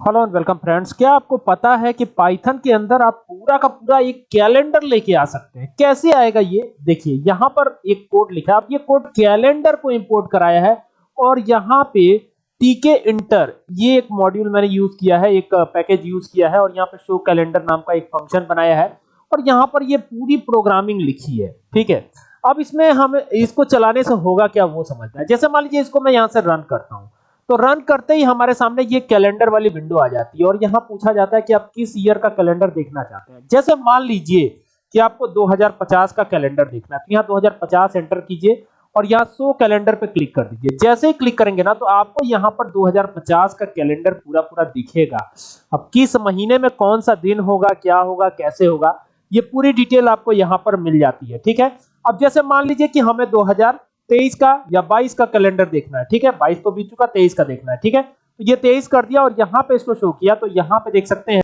Hello and welcome friends क्या आपको पता है कि पाइथन के अंदर आप पूरा का पूरा एक कैलेंडर लेके आ सकते हैं? कैसे आएगा ये? देखिए, यहाँ पर एक कोड लिखा है। आप ये कोड कैलेंडर को इंपोर्ट कराया है और यहाँ पे टीके इंटर ये एक मॉड्यूल मैंने यूज़ किया है, एक पैकेज यूज़ किया है और यहाँ पे शो कैलेंडर नाम का एक फ़ंक्शन बनाया है और यहाँ पर ये पूरी प्रोग्रामिंग लिखी है। ठीक है? अब इसमें हम, इसको चलाने से होगा क्या वो समझना है। जैसे मान लीजिए इसको मैं यहाँ से रन करता हूँ। तो रन करते ही हमारे सामने ये कैलेंडर वाली विंडो आ जाती है और यहाँ पूछा जाता है कि आप किस ईयर का कैलेंडर देखना चाहते हैं। जैसे मान लीजिए कि आपको 2050 का कैलेंडर देखना है तो यहाँ 2050 एंटर कीजिए और यहाँ सो कैलेंडर पे क्लिक कर दीजिए। जैसे ही क्लिक करेंगे ना तो आपको यहाँ पर 2050 का कैलेंडर पूरा पूरा दिखेगा। अब किस महीने में कौन सा दिन होगा, क्या होगा, कैसे होगा, ये पूरी डिटेल आपको यहाँ पर मिल जाती है, ठीक है? अब जैसे मान लीजिए कि हमें दो हज़ार तेईस का या बाईस का कैलेंडर देखना है, ठीक है? बाईस तो बीत चुका, तेईस का देखना है, ठीक है? तो ये तेईस कर दिया और यहाँ पे इसको शो किया तो यहाँ पे देख सकते हैं